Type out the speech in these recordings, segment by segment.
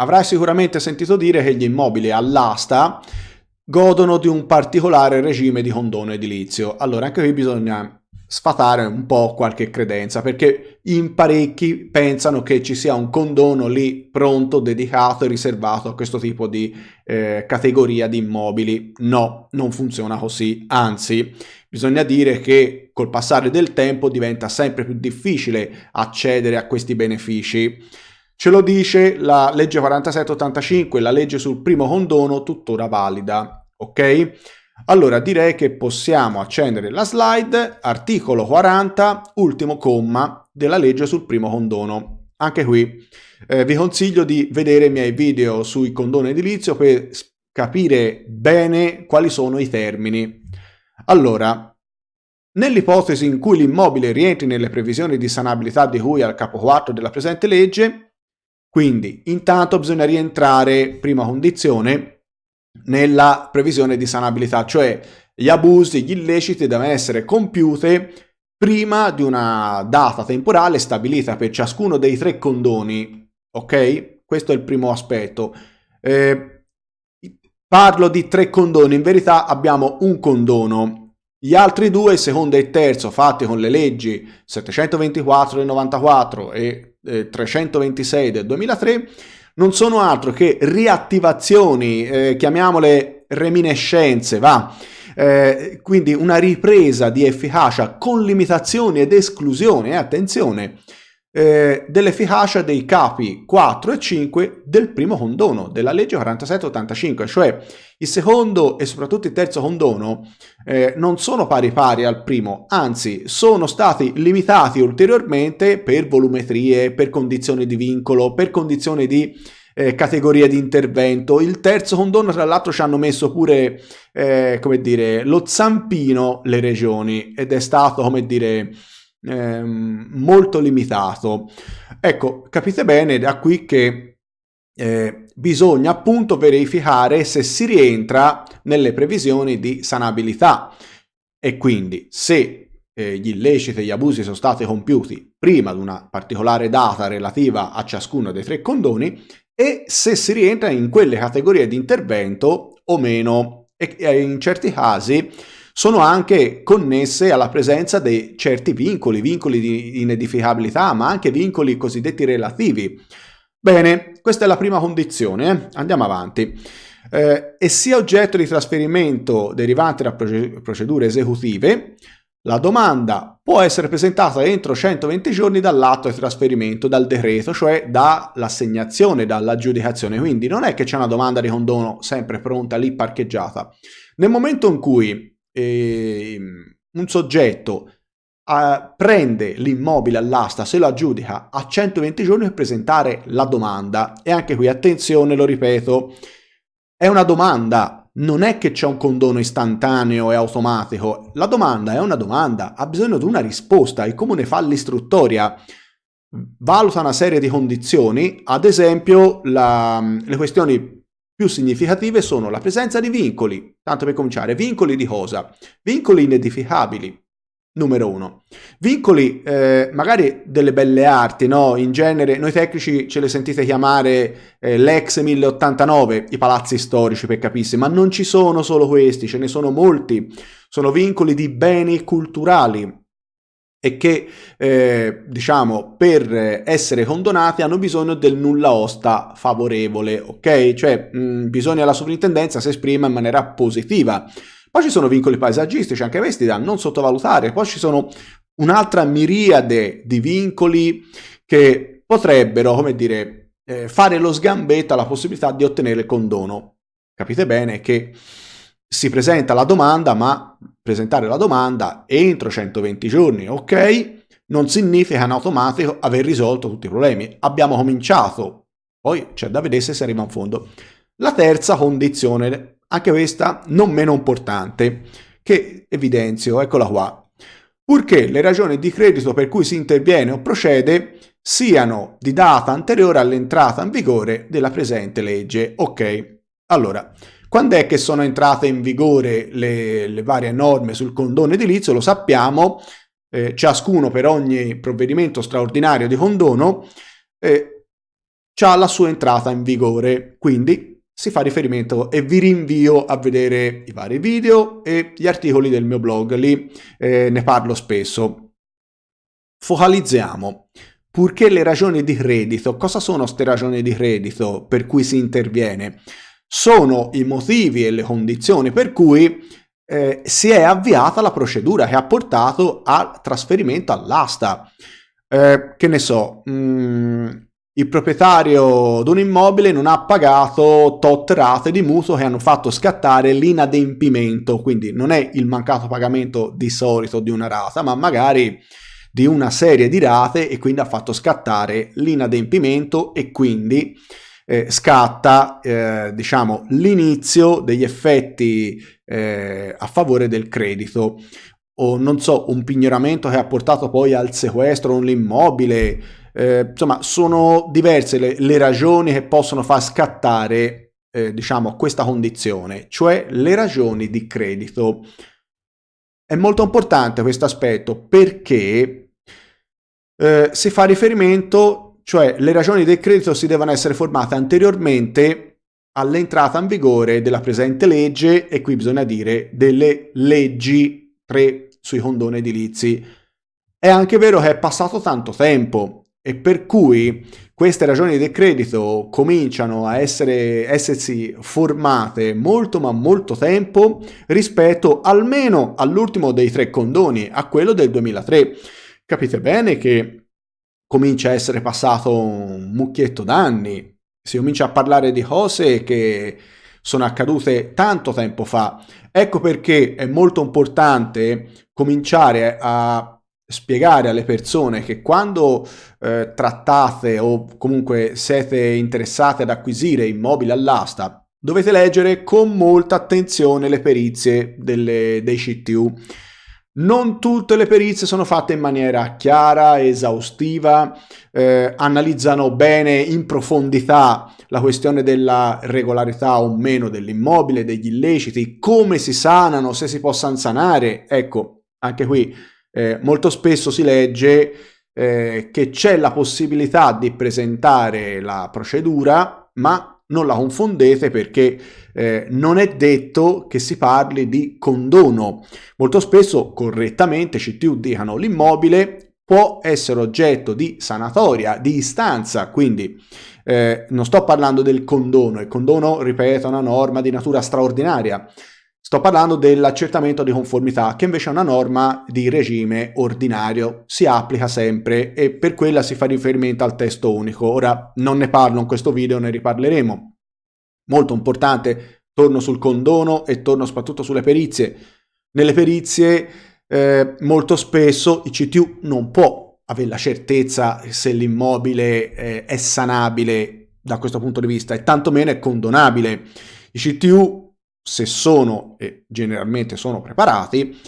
avrai sicuramente sentito dire che gli immobili all'asta godono di un particolare regime di condono edilizio. Allora anche qui bisogna sfatare un po' qualche credenza perché in parecchi pensano che ci sia un condono lì pronto, dedicato e riservato a questo tipo di eh, categoria di immobili. No, non funziona così, anzi bisogna dire che col passare del tempo diventa sempre più difficile accedere a questi benefici. Ce lo dice la legge 4785, la legge sul primo condono tuttora valida, ok? Allora direi che possiamo accendere la slide, articolo 40, ultimo comma della legge sul primo condono. Anche qui eh, vi consiglio di vedere i miei video sui condono edilizio per capire bene quali sono i termini. Allora, nell'ipotesi in cui l'immobile rientri nelle previsioni di sanabilità di cui al capo 4 della presente legge, quindi intanto bisogna rientrare, prima condizione, nella previsione di sanabilità, cioè gli abusi, gli illeciti devono essere compiuti prima di una data temporale stabilita per ciascuno dei tre condoni, ok? Questo è il primo aspetto. Eh, parlo di tre condoni, in verità abbiamo un condono. Gli altri due, il secondo e il terzo, fatti con le leggi 724 del 94 e eh, 326 del 2003, non sono altro che riattivazioni, eh, chiamiamole reminiscenze, va? Eh, quindi una ripresa di efficacia con limitazioni ed esclusioni, eh, attenzione, eh, dell'efficacia dei capi 4 e 5 del primo condono della legge 4785, cioè il secondo e soprattutto il terzo condono eh, non sono pari pari al primo, anzi sono stati limitati ulteriormente per volumetrie, per condizioni di vincolo, per condizioni di eh, categoria di intervento. Il terzo condono, tra l'altro, ci hanno messo pure, eh, come dire, lo zampino le regioni ed è stato, come dire, ehm, molto limitato. Ecco, capite bene da qui che eh, bisogna appunto verificare se si rientra nelle previsioni di sanabilità e quindi se eh, gli illeciti e gli abusi sono stati compiuti prima di una particolare data relativa a ciascuno dei tre condoni e se si rientra in quelle categorie di intervento o meno e in certi casi sono anche connesse alla presenza di certi vincoli, vincoli di inedificabilità, ma anche vincoli cosiddetti relativi. Bene, questa è la prima condizione, eh? andiamo avanti. Eh, e sia oggetto di trasferimento derivante da procedure esecutive, la domanda può essere presentata entro 120 giorni dall'atto di trasferimento, dal decreto, cioè dall'assegnazione, dall'aggiudicazione. Quindi non è che c'è una domanda di condono sempre pronta lì parcheggiata. Nel momento in cui eh, un soggetto eh, prende l'immobile all'asta, se lo aggiudica a 120 giorni per presentare la domanda. E anche qui, attenzione, lo ripeto, è una domanda, non è che c'è un condono istantaneo e automatico. La domanda è una domanda, ha bisogno di una risposta. Il comune fa l'istruttoria, valuta una serie di condizioni, ad esempio la, le questioni più significative sono la presenza di vincoli, tanto per cominciare, vincoli di cosa? Vincoli inedificabili, numero uno. Vincoli eh, magari delle belle arti, no? In genere noi tecnici ce le sentite chiamare eh, l'ex 1089, i palazzi storici per capirsi, ma non ci sono solo questi, ce ne sono molti. Sono vincoli di beni culturali, e che eh, diciamo per essere condonati hanno bisogno del nulla osta favorevole, ok? Cioè mh, bisogna la sovrintendenza si esprima in maniera positiva. Poi ci sono vincoli paesaggistici, anche questi da non sottovalutare, poi ci sono un'altra miriade di vincoli che potrebbero, come dire, eh, fare lo sgambetto alla possibilità di ottenere il condono. Capite bene che si presenta la domanda, ma presentare la domanda entro 120 giorni, ok, non significa in automatico aver risolto tutti i problemi. Abbiamo cominciato, poi c'è da vedere se si arriva in fondo. La terza condizione, anche questa non meno importante, che evidenzio, eccola qua. Purché le ragioni di credito per cui si interviene o procede siano di data anteriore all'entrata in vigore della presente legge. Ok, allora, quando è che sono entrate in vigore le, le varie norme sul condono edilizio? Lo sappiamo, eh, ciascuno per ogni provvedimento straordinario di condono eh, ha la sua entrata in vigore, quindi si fa riferimento e vi rinvio a vedere i vari video e gli articoli del mio blog, lì eh, ne parlo spesso. Focalizziamo. Purché le ragioni di credito, cosa sono queste ragioni di credito per cui si interviene? Sono i motivi e le condizioni per cui eh, si è avviata la procedura che ha portato al trasferimento all'asta. Eh, che ne so, mh, mm, il proprietario di un immobile non ha pagato tot rate di mutuo che hanno fatto scattare l'inadempimento, quindi non è il mancato pagamento di solito di una rata, ma magari di una serie di rate e quindi ha fatto scattare l'inadempimento e quindi eh, scatta eh, diciamo l'inizio degli effetti eh, a favore del credito. O non so un pignoramento che ha portato poi al sequestro dell'immobile eh, insomma sono diverse le, le, ragioni che possono far scattare eh, diciamo questa condizione cioè le ragioni di credito. È molto importante questo aspetto perché eh, si fa riferimento, cioè le ragioni del credito si devono essere formate anteriormente all'entrata in vigore della presente legge e qui bisogna dire delle leggi 3 sui condoni edilizi. È anche vero che è passato tanto tempo e per cui queste ragioni del credito cominciano a essere, essersi formate molto ma molto tempo rispetto almeno all'ultimo dei tre condoni, a quello del 2003. Capite bene che comincia a essere passato un mucchietto d'anni, si comincia a parlare di cose che sono accadute tanto tempo fa. Ecco perché è molto importante cominciare a spiegare alle persone che quando eh, trattate o comunque siete interessati ad acquisire immobili all'asta, dovete leggere con molta attenzione le perizie delle, dei CTU. Non tutte le perizie sono fatte in maniera chiara, esaustiva, eh, analizzano bene in profondità la questione della regolarità o meno dell'immobile, degli illeciti, come si sanano, se si possono sanare. Ecco, anche qui eh, molto spesso si legge eh, che c'è la possibilità di presentare la procedura, ma non la confondete perché eh, non è detto che si parli di condono. Molto spesso, correttamente, CTU dicano l'immobile può essere oggetto di sanatoria, di istanza, quindi eh, non sto parlando del condono, il condono, ripeto, è una norma di natura straordinaria, Sto parlando dell'accertamento di conformità, che invece è una norma di regime ordinario, si applica sempre e per quella si fa riferimento al testo unico. Ora non ne parlo in questo video, ne riparleremo. Molto importante, torno sul condono e torno soprattutto sulle perizie. Nelle perizie eh, molto spesso il CTU non può avere la certezza se l'immobile eh, è sanabile da questo punto di vista e tantomeno è condonabile. I CTU se sono, e generalmente sono preparati,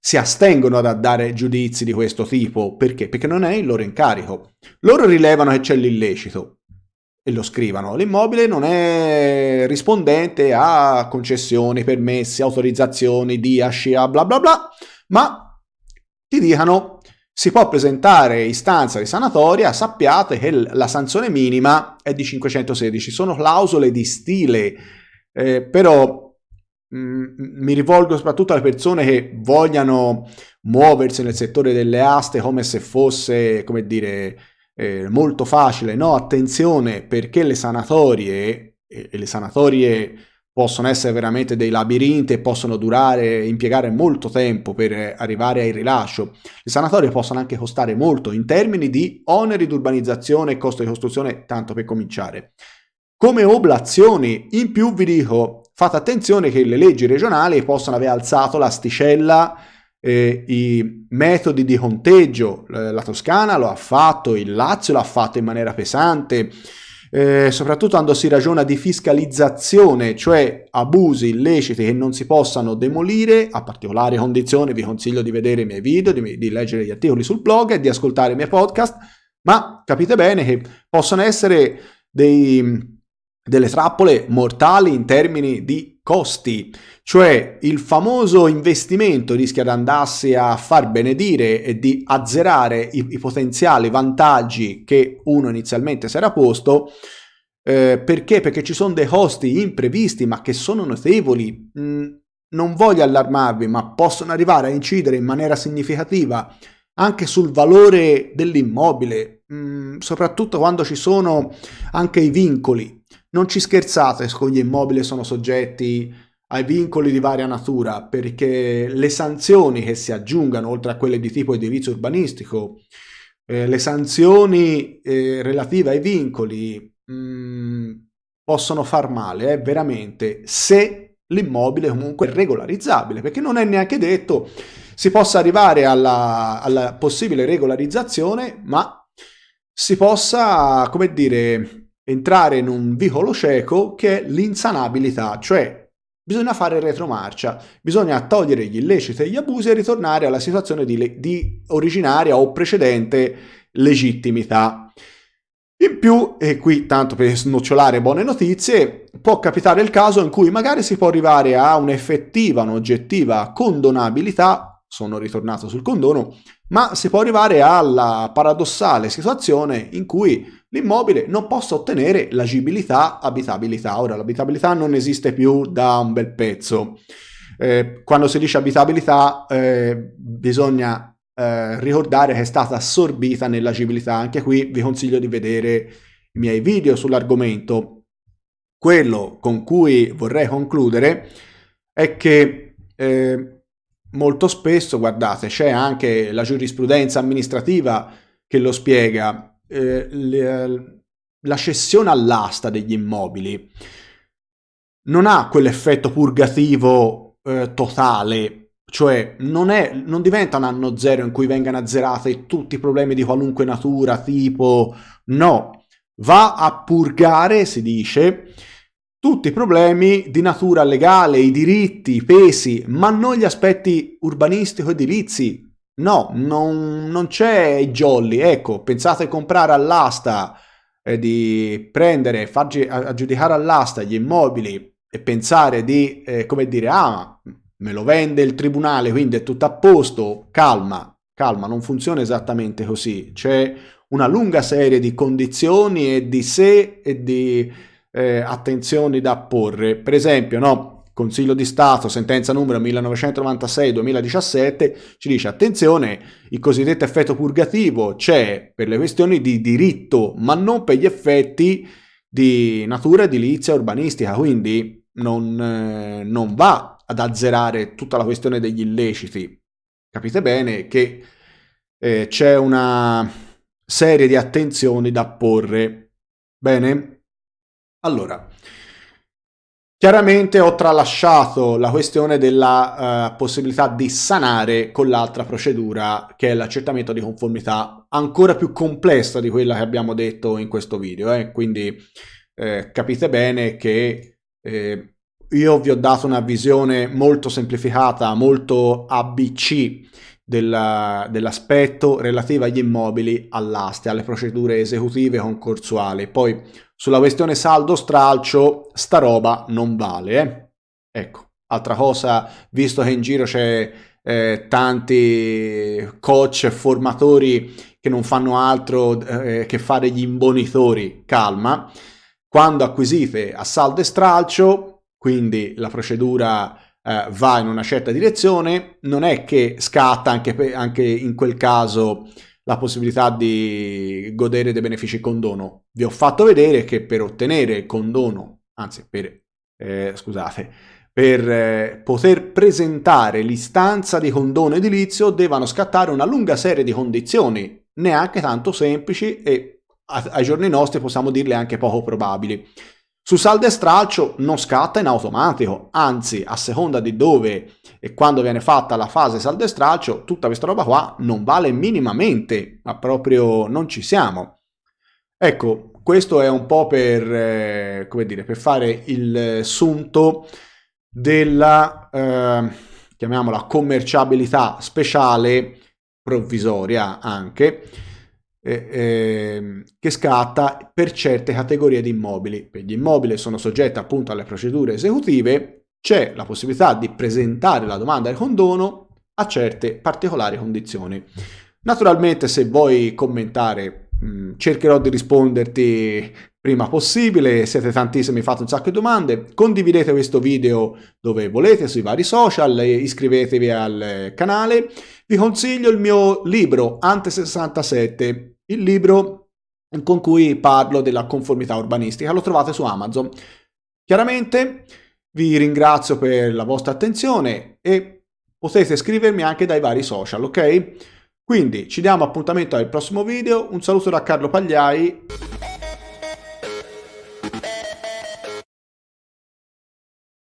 si astengono da dare giudizi di questo tipo. Perché? Perché non è il loro incarico. Loro rilevano che c'è l'illecito e lo scrivano. L'immobile non è rispondente a concessioni, permessi, autorizzazioni, DIASCIA, bla bla bla, ma ti dicano si può presentare istanza di sanatoria, sappiate che la sanzione minima è di 516, sono clausole di stile, eh, però mi rivolgo soprattutto alle persone che vogliano muoversi nel settore delle aste come se fosse, come dire, eh, molto facile. No, attenzione perché le sanatorie, e le sanatorie possono essere veramente dei labirinti e possono durare, impiegare molto tempo per arrivare al rilascio. Le sanatorie possono anche costare molto in termini di oneri di urbanizzazione e costo di costruzione, tanto per cominciare. Come oblazioni, in più vi dico, Fate attenzione che le leggi regionali possono aver alzato l'asticella, eh, i metodi di conteggio, la Toscana lo ha fatto, il Lazio l'ha fatto in maniera pesante, eh, soprattutto quando si ragiona di fiscalizzazione, cioè abusi illeciti che non si possano demolire, a particolari condizioni vi consiglio di vedere i miei video, di, di leggere gli articoli sul blog e di ascoltare i miei podcast, ma capite bene che possono essere dei delle trappole mortali in termini di costi, cioè il famoso investimento rischia di andarsi a far benedire e di azzerare i, i potenziali vantaggi che uno inizialmente si era posto Eh, perché? Perché ci sono dei costi imprevisti, ma che sono notevoli. Mm, non voglio allarmarvi, ma possono arrivare a incidere in maniera significativa anche sul valore dell'immobile, mm, soprattutto quando ci sono anche i vincoli. Non ci scherzate con gli immobili sono soggetti ai vincoli di varia natura, perché le sanzioni che si aggiungano, oltre a quelle di tipo edilizio urbanistico, eh, le sanzioni eh, relative ai vincoli mh, mm, possono far male, eh, veramente, se l'immobile comunque è regolarizzabile, perché non è neanche detto si possa arrivare alla, alla possibile regolarizzazione, ma si possa, come dire, entrare in un vicolo cieco che è l'insanabilità, cioè bisogna fare retromarcia, bisogna togliere gli illeciti e gli abusi e ritornare alla situazione di, di originaria o precedente legittimità. In più, e qui tanto per snocciolare buone notizie, può capitare il caso in cui magari si può arrivare a un'effettiva, un'oggettiva condonabilità, sono ritornato sul condono, ma si può arrivare alla paradossale situazione in cui l'immobile non possa ottenere l'agibilità, abitabilità. Ora, l'abitabilità non esiste più da un bel pezzo. Eh, quando si dice abitabilità eh, bisogna eh, ricordare che è stata assorbita nell'agibilità. Anche qui vi consiglio di vedere i miei video sull'argomento. Quello con cui vorrei concludere è che eh, molto spesso, guardate, c'è anche la giurisprudenza amministrativa che lo spiega, eh, le, la cessione all'asta degli immobili non ha quell'effetto purgativo eh, totale cioè non, è, non diventa un anno zero in cui vengano azzerati tutti i problemi di qualunque natura, tipo no, va a purgare, si dice, tutti problemi di natura legale, i diritti, i pesi, ma non gli aspetti urbanistico-edilizi. No, non, non c'è jolly. Ecco, pensate di comprare all'asta, eh, di prendere, fargi aggiudicare all'asta gli immobili e pensare di, eh, come dire, ah, me lo vende il tribunale, quindi è tutto a posto, calma, calma, non funziona esattamente così. C'è una lunga serie di condizioni e di se e di eh, attenzioni da porre. Per esempio, no, Consiglio di Stato, sentenza numero 1996-2017, ci dice attenzione, il cosiddetto effetto purgativo c'è per le questioni di diritto, ma non per gli effetti di natura edilizia urbanistica, quindi non, eh, non va ad azzerare tutta la questione degli illeciti. Capite bene che eh, c'è una serie di attenzioni da porre. Bene? Allora, chiaramente ho tralasciato la questione della uh, possibilità di sanare con l'altra procedura che è l'accertamento di conformità ancora più complessa di quella che abbiamo detto in questo video. Eh? Quindi eh, capite bene che eh, io vi ho dato una visione molto semplificata, molto ABC dell'aspetto relativo agli immobili, all'aste, alle procedure esecutive concorsuali. Poi sulla questione saldo stralcio, sta roba non vale. Eh? Ecco, altra cosa, visto che in giro c'è eh, tanti coach formatori che non fanno altro eh, che fare gli imbonitori, calma. Quando acquisite a saldo e stralcio, quindi la procedura eh, va in una certa direzione, non è che scatta anche, anche in quel caso la possibilità di godere dei benefici condono. Vi ho fatto vedere che per ottenere condono, anzi per, eh, scusate, per eh, poter presentare l'istanza di condono edilizio devono scattare una lunga serie di condizioni, neanche tanto semplici e ai giorni nostri possiamo dirle anche poco probabili. Su saldo e stralcio non scatta in automatico, anzi a seconda di dove e quando viene fatta la fase saldo e stralcio, tutta questa roba qua non vale minimamente, ma proprio non ci siamo. Ecco, questo è un po' per, eh, come dire, per fare il sunto della, eh, chiamiamola, commerciabilità speciale, provvisoria anche, eh, che scatta per certe categorie di immobili. Per gli immobili sono soggetti appunto alle procedure esecutive, c'è la possibilità di presentare la domanda di condono a certe particolari condizioni. Naturalmente se vuoi commentare mm, cercherò di risponderti prima possibile, siete tantissimi, fate un sacco di domande, condividete questo video dove volete sui vari social, iscrivetevi al canale, vi consiglio il mio libro Ante 67, il libro con cui parlo della conformità urbanistica, lo trovate su Amazon. Chiaramente vi ringrazio per la vostra attenzione e potete scrivermi anche dai vari social, ok? Quindi ci diamo appuntamento al prossimo video, un saluto da Carlo Pagliai